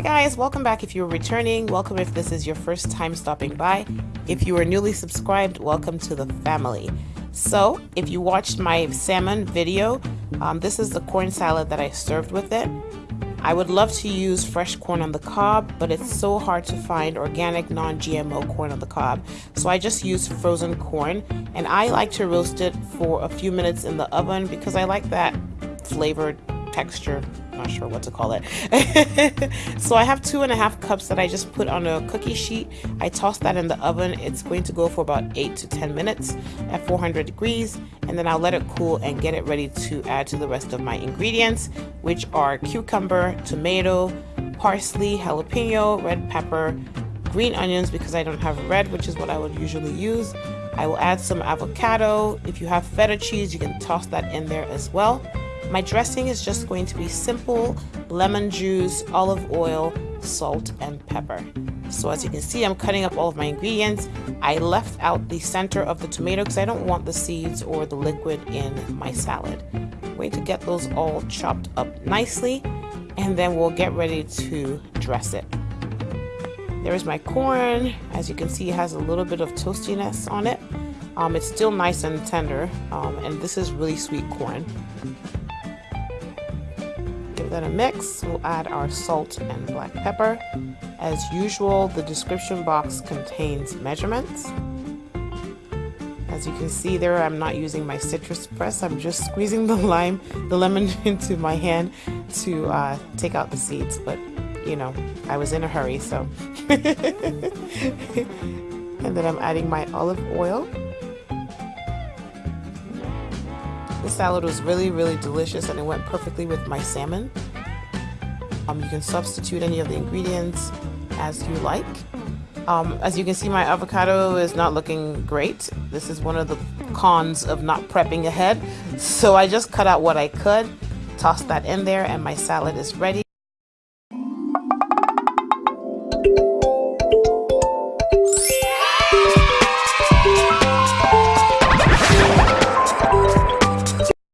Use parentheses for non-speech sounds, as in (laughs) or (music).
guys, welcome back if you're returning. Welcome if this is your first time stopping by. If you are newly subscribed, welcome to the family. So, if you watched my salmon video, um, this is the corn salad that I served with it. I would love to use fresh corn on the cob, but it's so hard to find organic non-GMO corn on the cob. So I just use frozen corn and I like to roast it for a few minutes in the oven because I like that flavored texture not sure what to call it. (laughs) So I have two and a half cups that I just put on a cookie sheet. I toss that in the oven. It's going to go for about 8 to 10 minutes at 400 degrees and then I'll let it cool and get it ready to add to the rest of my ingredients which are cucumber tomato parsley jalapeno red pepper green onions because I don't have red which is what I would usually use. I will add some avocado. If you have feta cheese you can toss that in there as well my dressing is just going to be simple lemon juice, olive oil, salt, and pepper. So as you can see, I'm cutting up all of my ingredients. I left out the center of the tomato because I don't want the seeds or the liquid in my salad. Going to get those all chopped up nicely and then we'll get ready to dress it. There's my corn. As you can see, it has a little bit of toastiness on it. Um, it's still nice and tender, um, and this is really sweet corn give that a mix. We'll add our salt and black pepper. As usual, the description box contains measurements. As you can see there, I'm not using my citrus press. I'm just squeezing the (laughs) lime, the lemon (laughs) into my hand to uh, take out the seeds. But, you know, I was in a hurry, so. (laughs) and then I'm adding my olive oil. The salad was really, really delicious and it went perfectly with my salmon. Um, you can substitute any of the ingredients as you like. Um, as you can see, my avocado is not looking great. This is one of the cons of not prepping ahead. (laughs) So I just cut out what I could, tossed that in there, and my salad is ready.